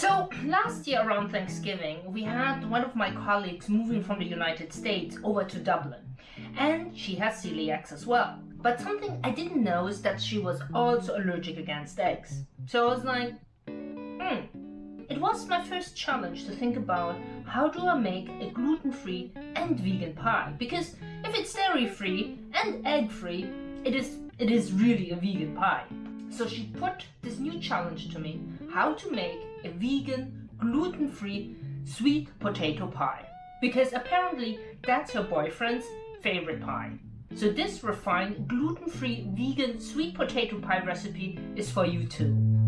So last year around Thanksgiving, we had one of my colleagues moving from the United States over to Dublin and she has celiac as well. But something I didn't know is that she was also allergic against eggs. So I was like, hmm. It was my first challenge to think about how do I make a gluten-free and vegan pie because if it's dairy-free and egg-free, it is, it is really a vegan pie. So she put this new challenge to me, how to make a vegan, gluten-free sweet potato pie. Because apparently that's her boyfriend's favorite pie. So this refined, gluten-free, vegan sweet potato pie recipe is for you too.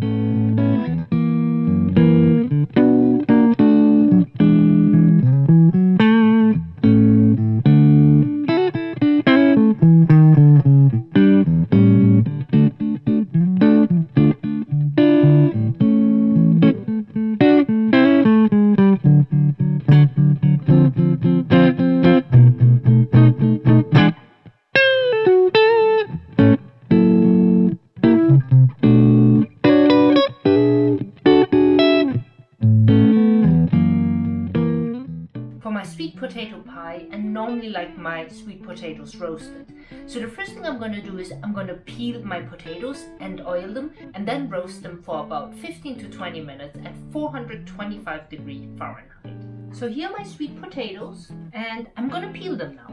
Like my sweet potatoes roasted. So the first thing I'm going to do is I'm going to peel my potatoes and oil them and then roast them for about 15 to 20 minutes at 425 degree Fahrenheit. So here are my sweet potatoes and I'm going to peel them now.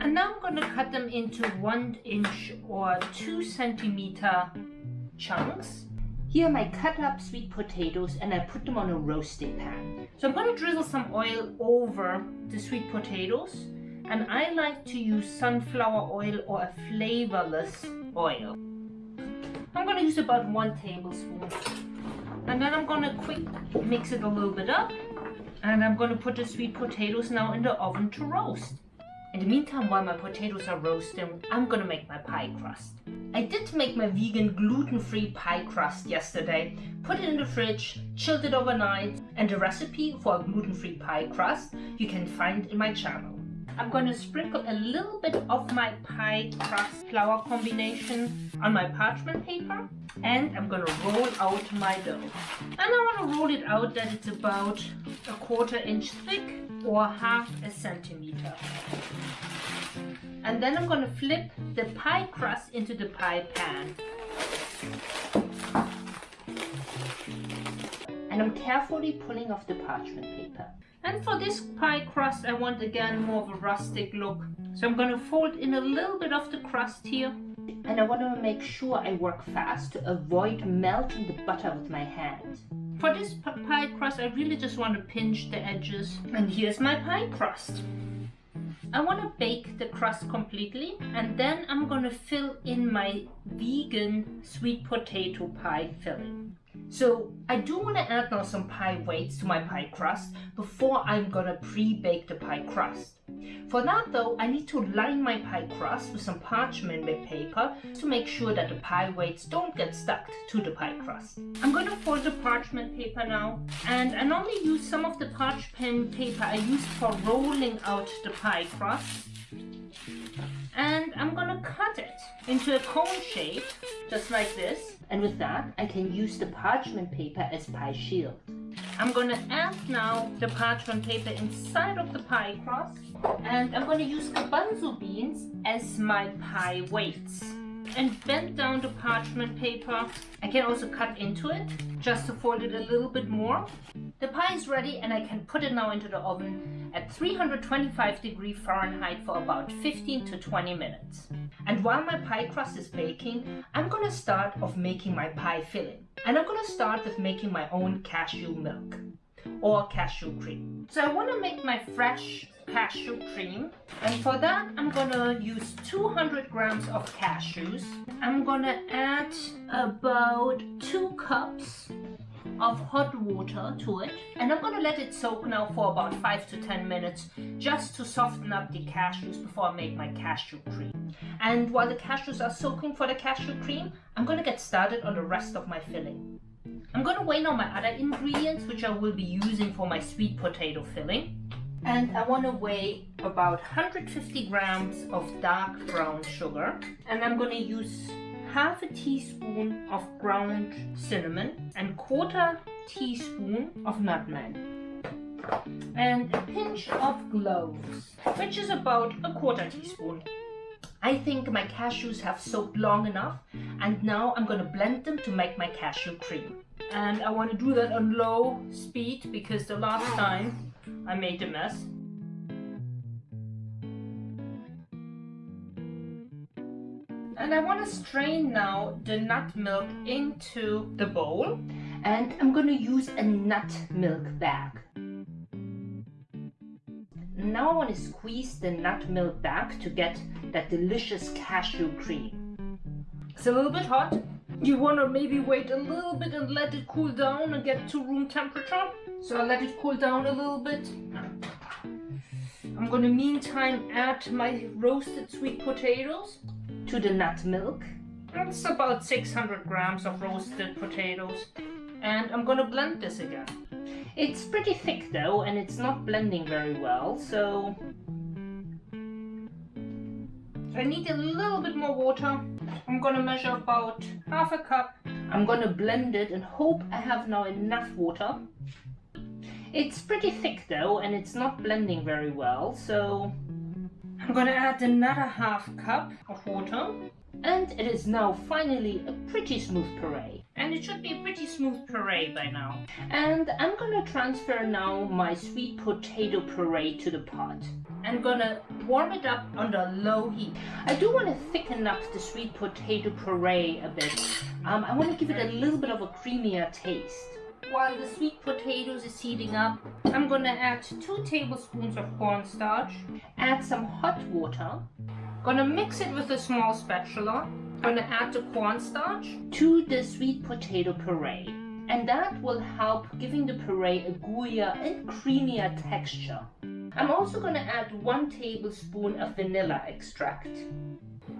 And now I'm going to cut them into one inch or two centimeter chunks here are my cut up sweet potatoes and I put them on a roasting pan. So I'm going to drizzle some oil over the sweet potatoes and I like to use sunflower oil or a flavorless oil. I'm going to use about one tablespoon and then I'm going to quick mix it a little bit up and I'm going to put the sweet potatoes now in the oven to roast. In the meantime, while my potatoes are roasting, I'm gonna make my pie crust. I did make my vegan gluten-free pie crust yesterday, put it in the fridge, chilled it overnight, and the recipe for a gluten-free pie crust you can find in my channel. I'm to sprinkle a little bit of my pie crust flour combination on my parchment paper and I'm to roll out my dough. And I want to roll it out that it's about a quarter inch thick or half a centimeter. And then I'm going to flip the pie crust into the pie pan. And I'm carefully pulling off the parchment paper. And for this pie crust, I want again more of a rustic look. So I'm going to fold in a little bit of the crust here. And I want to make sure I work fast to avoid melting the butter with my hand. For this pie crust, I really just want to pinch the edges. And here's my pie crust. I want to bake the crust completely and then I'm going to fill in my vegan sweet potato pie filling. So I do want to add now some pie weights to my pie crust before I'm gonna pre-bake the pie crust. For that though, I need to line my pie crust with some parchment paper to make sure that the pie weights don't get stuck to the pie crust. I'm gonna fold the parchment paper now and I normally use some of the parchment paper I used for rolling out the pie crust and I'm gonna cut it into a cone shape just like this and with that, I can use the parchment paper as pie shield. I'm gonna add now the parchment paper inside of the pie crust and I'm gonna use garbanzo beans as my pie weights and bend down the parchment paper. I can also cut into it just to fold it a little bit more. The pie is ready and I can put it now into the oven at 325 degree Fahrenheit for about 15 to 20 minutes. And while my pie crust is baking, I'm gonna start off making my pie filling. And I'm gonna start with making my own cashew milk or cashew cream. So I wanna make my fresh cashew cream. And for that I'm gonna use 200 grams of cashews. I'm gonna add about two cups of hot water to it. And I'm gonna let it soak now for about 5 to 10 minutes just to soften up the cashews before I make my cashew cream. And while the cashews are soaking for the cashew cream I'm gonna get started on the rest of my filling. I'm gonna weigh now my other ingredients which I will be using for my sweet potato filling and I want to weigh about 150 grams of dark brown sugar and I'm going to use half a teaspoon of ground cinnamon and quarter teaspoon of nutmeg and a pinch of cloves, which is about a quarter teaspoon. I think my cashews have soaked long enough and now I'm going to blend them to make my cashew cream. And I want to do that on low speed because the last time I made a mess. And I want to strain now the nut milk into the bowl and I'm going to use a nut milk bag. Now I want to squeeze the nut milk back to get that delicious cashew cream. It's a little bit hot. You want to maybe wait a little bit and let it cool down and get to room temperature. So I'll let it cool down a little bit. I'm to meantime add my roasted sweet potatoes to the nut milk. That's about 600 grams of roasted potatoes. And I'm to blend this again. It's pretty thick though and it's not blending very well so I need a little bit more water. I'm gonna measure about half a cup. I'm gonna blend it and hope I have now enough water. It's pretty thick though and it's not blending very well so I'm gonna add another half cup of water and it is now finally a pretty smooth puree. And it should be a pretty smooth puree by now. And I'm gonna transfer now my sweet potato puree to the pot. I'm gonna warm it up under low heat. I do want to thicken up the sweet potato puree a bit. Um, I want to give it a little bit of a creamier taste. While the sweet potatoes is heating up, I'm gonna add two tablespoons of cornstarch, add some hot water, Gonna mix it with a small spatula. Gonna add the cornstarch to the sweet potato puree. And that will help giving the puree a gooier and creamier texture. I'm also gonna add one tablespoon of vanilla extract.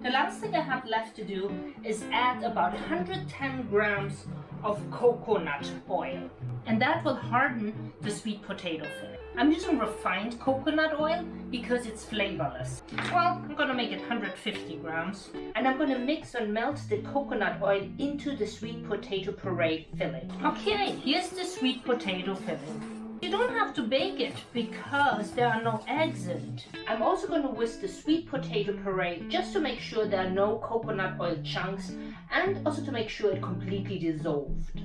The last thing I have left to do is add about 110 grams of coconut oil. And that will harden the sweet potato filling. I'm using refined coconut oil because it's flavorless. Well, I'm gonna make it 150 grams. And I'm gonna mix and melt the coconut oil into the sweet potato puree filling. Okay, here's the sweet potato filling. You don't have to bake it because there are no eggs in it. I'm also going to whisk the sweet potato puree just to make sure there are no coconut oil chunks and also to make sure it completely dissolved.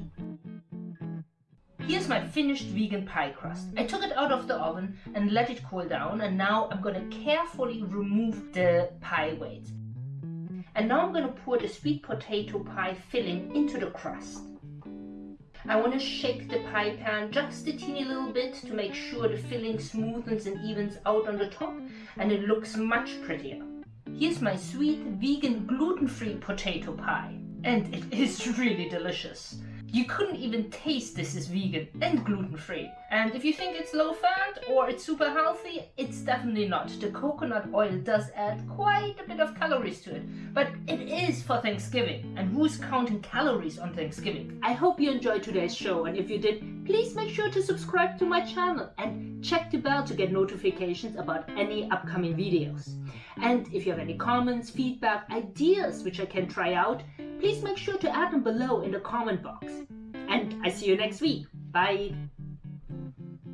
Here's my finished vegan pie crust. I took it out of the oven and let it cool down and now I'm going to carefully remove the pie weight. And now I'm going to pour the sweet potato pie filling into the crust. I want to shake the pie pan just a teeny little bit to make sure the filling smoothens and evens out on the top and it looks much prettier. Here's my sweet vegan gluten-free potato pie and it is really delicious. You couldn't even taste this is vegan and gluten-free. And if you think it's low fat or it's super healthy, it's definitely not. The coconut oil does add quite a bit of calories to it, but it is for Thanksgiving. And who's counting calories on Thanksgiving? I hope you enjoyed today's show and if you did, please make sure to subscribe to my channel and check the bell to get notifications about any upcoming videos. And if you have any comments, feedback, ideas which I can try out, please make sure to add them below in the comment box. And I see you next week. Bye!